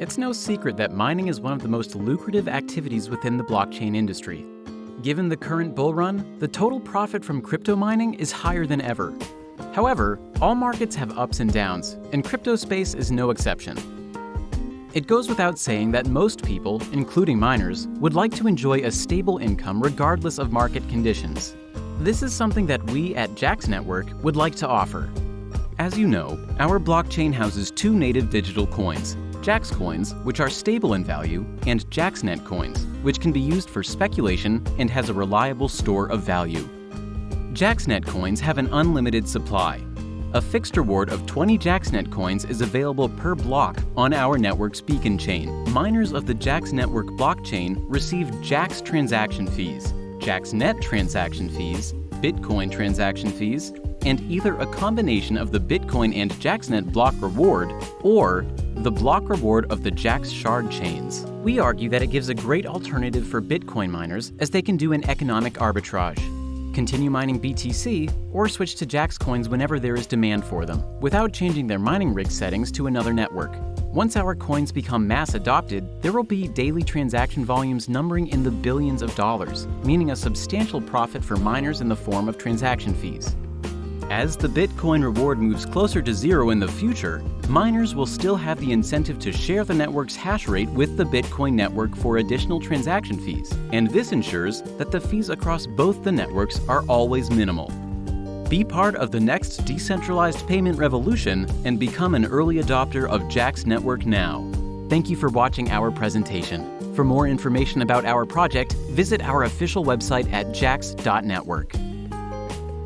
It's no secret that mining is one of the most lucrative activities within the blockchain industry. Given the current bull run, the total profit from crypto mining is higher than ever. However, all markets have ups and downs, and crypto space is no exception. It goes without saying that most people, including miners, would like to enjoy a stable income regardless of market conditions. This is something that we at Jax Network would like to offer. As you know, our blockchain houses two native digital coins, Jax coins, which are stable in value, and JaxNet coins, which can be used for speculation and has a reliable store of value. JaxNet coins have an unlimited supply. A fixed reward of 20 JaxNet coins is available per block on our network's beacon chain. Miners of the Jax Network blockchain receive Jax transaction fees, JaxNet transaction fees, Bitcoin transaction fees, and either a combination of the Bitcoin and JaxNet block reward or the block reward of the Jax shard chains. We argue that it gives a great alternative for Bitcoin miners as they can do an economic arbitrage. Continue mining BTC or switch to Jax coins whenever there is demand for them, without changing their mining rig settings to another network. Once our coins become mass adopted, there will be daily transaction volumes numbering in the billions of dollars, meaning a substantial profit for miners in the form of transaction fees. As the Bitcoin reward moves closer to zero in the future, miners will still have the incentive to share the network's hash rate with the Bitcoin network for additional transaction fees, and this ensures that the fees across both the networks are always minimal. Be part of the next decentralized payment revolution and become an early adopter of Jax Network now. Thank you for watching our presentation. For more information about our project, visit our official website at jax.network.